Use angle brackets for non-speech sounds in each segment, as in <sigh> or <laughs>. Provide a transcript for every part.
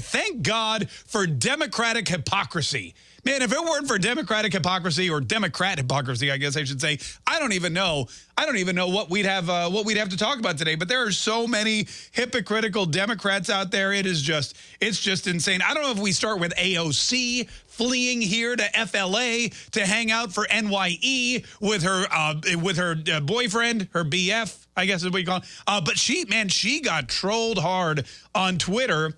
Thank God for democratic hypocrisy. Man, if it weren't for democratic hypocrisy or Democrat hypocrisy, I guess I should say, I don't even know. I don't even know what we'd have uh, what we'd have to talk about today. But there are so many hypocritical Democrats out there. It is just it's just insane. I don't know if we start with AOC fleeing here to FLA to hang out for NYE with her uh, with her uh, boyfriend, her BF, I guess is what you call. It. Uh, but she, man, she got trolled hard on Twitter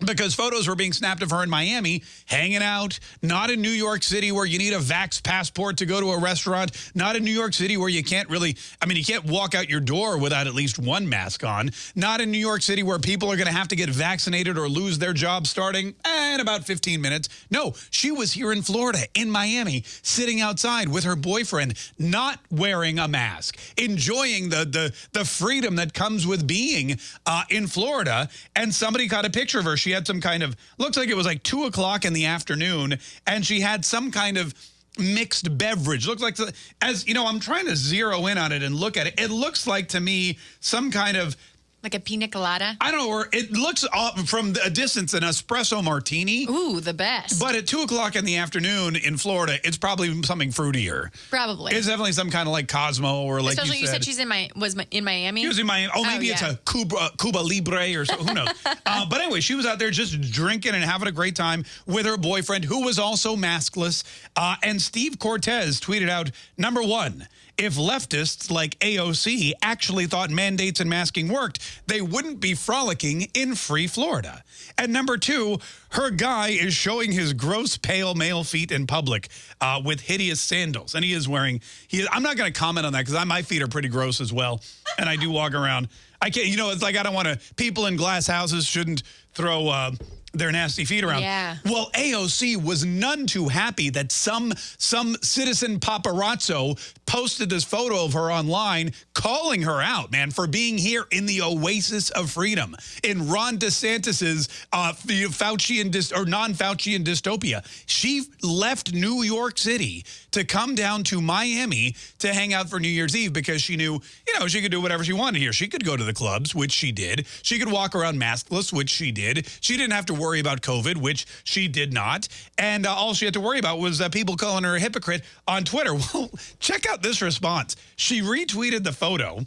because photos were being snapped of her in Miami, hanging out, not in New York City where you need a vax passport to go to a restaurant, not in New York City where you can't really, I mean, you can't walk out your door without at least one mask on, not in New York City where people are going to have to get vaccinated or lose their job starting in about 15 minutes. No, she was here in Florida, in Miami, sitting outside with her boyfriend, not wearing a mask, enjoying the, the, the freedom that comes with being uh, in Florida, and somebody got a picture of her. She had some kind of, looks like it was like 2 o'clock in the afternoon, and she had some kind of mixed beverage. Looks like, as you know, I'm trying to zero in on it and look at it. It looks like to me some kind of like a pina colada? I don't know. Or it looks from a distance an espresso martini. Ooh, the best. But at 2 o'clock in the afternoon in Florida, it's probably something fruitier. Probably. It's definitely some kind of like Cosmo or like Especially you said. you said she's in my was in Miami? She was in Miami. Oh, maybe oh, yeah. it's a Cuba, Cuba Libre or so. Who knows? <laughs> uh, but anyway, she was out there just drinking and having a great time with her boyfriend, who was also maskless. Uh, and Steve Cortes tweeted out, number one, if leftists like AOC actually thought mandates and masking worked, they wouldn't be frolicking in free Florida. And number two, her guy is showing his gross pale male feet in public uh, with hideous sandals. And he is wearing, he, I'm not going to comment on that because my feet are pretty gross as well. And I do walk around. I can't, you know, it's like I don't want to, people in glass houses shouldn't throw uh, their nasty feet around. Yeah. Well, AOC was none too happy that some some citizen paparazzo posted this photo of her online calling her out, man, for being here in the oasis of freedom in Ron DeSantis's uh, Faucian or non-Faucian dystopia. She left New York City to come down to Miami to hang out for New Year's Eve because she knew, you know, she could do whatever she wanted here. She could go to the clubs, which she did. She could walk around maskless, which she did. She didn't have to worry about COVID, which she did not. And uh, all she had to worry about was uh, people calling her a hypocrite on Twitter. <laughs> Well, check out this response. She retweeted the photo.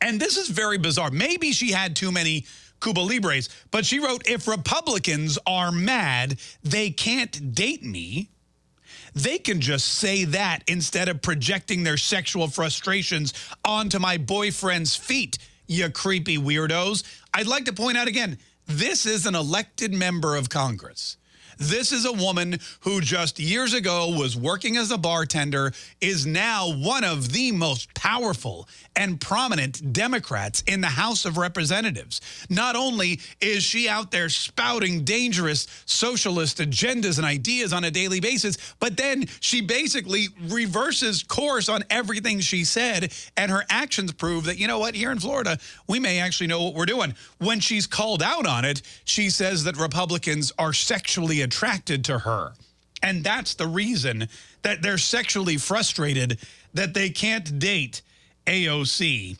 And this is very bizarre. Maybe she had too many Cuba Libres, but she wrote, if Republicans are mad, they can't date me. They can just say that instead of projecting their sexual frustrations onto my boyfriend's feet, you creepy weirdos. I'd like to point out again, this is an elected member of Congress. This is a woman who just years ago was working as a bartender, is now one of the most powerful and prominent Democrats in the House of Representatives. Not only is she out there spouting dangerous socialist agendas and ideas on a daily basis, but then she basically reverses course on everything she said, and her actions prove that, you know what, here in Florida, we may actually know what we're doing. When she's called out on it, she says that Republicans are sexually attracted to her. And that's the reason that they're sexually frustrated that they can't date AOC.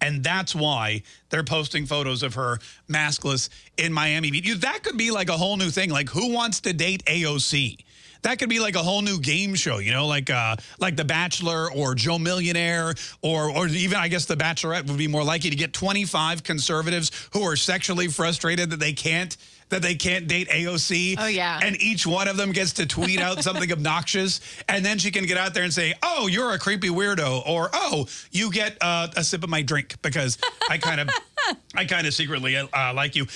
And that's why they're posting photos of her maskless in Miami Beach. That could be like a whole new thing. Like, who wants to date AOC? That could be like a whole new game show, you know, like uh, like The Bachelor or Joe Millionaire or or even I guess The Bachelorette would be more likely to get 25 conservatives who are sexually frustrated that they can't that they can't date AOC. Oh, yeah. And each one of them gets to tweet out something <laughs> obnoxious. And then she can get out there and say, oh, you're a creepy weirdo. Or, oh, you get uh, a sip of my drink because I kind of <laughs> I kind of secretly uh, like you.